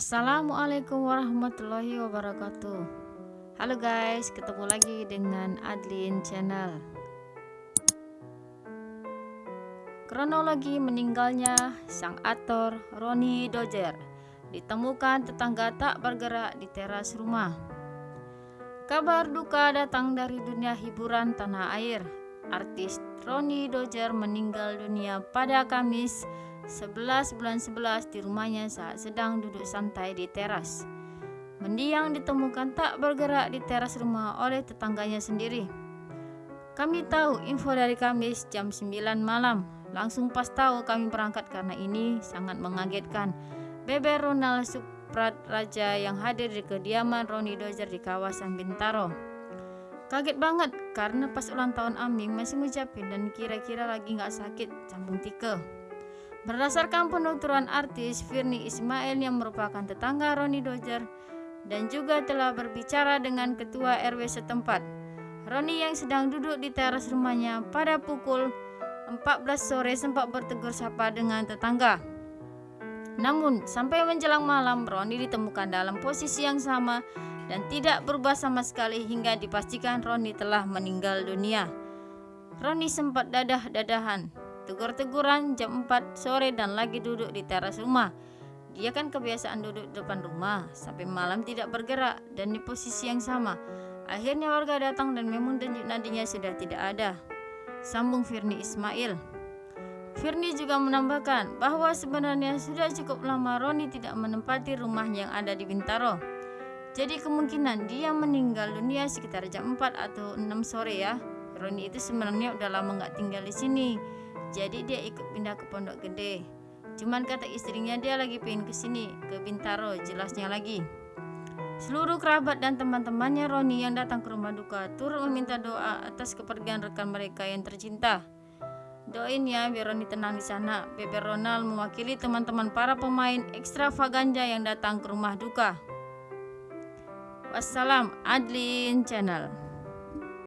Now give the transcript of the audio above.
Assalamualaikum warahmatullahi wabarakatuh. Halo guys, ketemu lagi dengan Adlin Channel. Kronologi meninggalnya sang aktor Ronnie Dojer Ditemukan tetangga tak bergerak di teras rumah. Kabar duka datang dari dunia hiburan tanah air. Artis Ronnie Dojer meninggal dunia pada Kamis 11 bulan 11 di rumahnya saat sedang duduk santai di teras. Mendiang ditemukan tak bergerak di teras rumah oleh tetangganya sendiri. Kami tahu info dari Kamis jam 9 malam. Langsung pas tahu kami berangkat karena ini sangat mengagetkan. Bebe Ronald Suprat Raja yang hadir di kediaman Roni Dozer di kawasan Bintaro. Kaget banget karena pas ulang tahun Aming masih ngucapin dan kira-kira lagi nggak sakit cambung tika. Berdasarkan penuturan artis Firni Ismail yang merupakan tetangga Roni Dozer dan juga telah berbicara dengan ketua RW setempat. Roni yang sedang duduk di teras rumahnya pada pukul 14 sore sempat bertegur sapa dengan tetangga. Namun, sampai menjelang malam, Roni ditemukan dalam posisi yang sama dan tidak berubah sama sekali hingga dipastikan Roni telah meninggal dunia. Roni sempat dadah-dadahan Tegur-teguran jam 4 sore dan lagi duduk di teras rumah. Dia kan kebiasaan duduk depan rumah sampai malam tidak bergerak dan di posisi yang sama. Akhirnya warga datang dan memang denyut nadinya sudah tidak ada. Sambung Firni Ismail. Firni juga menambahkan bahwa sebenarnya sudah cukup lama Roni tidak menempati rumah yang ada di Bintaro. Jadi kemungkinan dia meninggal dunia sekitar jam 4 atau 6 sore ya. Roni itu sebenarnya udah lama nggak tinggal di sini jadi dia ikut pindah ke Pondok Gede. Cuman kata istrinya dia lagi pengen ke sini, ke Bintaro, jelasnya lagi. Seluruh kerabat dan teman-temannya Roni yang datang ke rumah duka turut meminta doa atas kepergian rekan mereka yang tercinta. Doain ya biar Roni tenang di sana. Bebe Ronald mewakili teman-teman para pemain ekstravaganja yang datang ke rumah duka. Wassalam, Adlin Channel.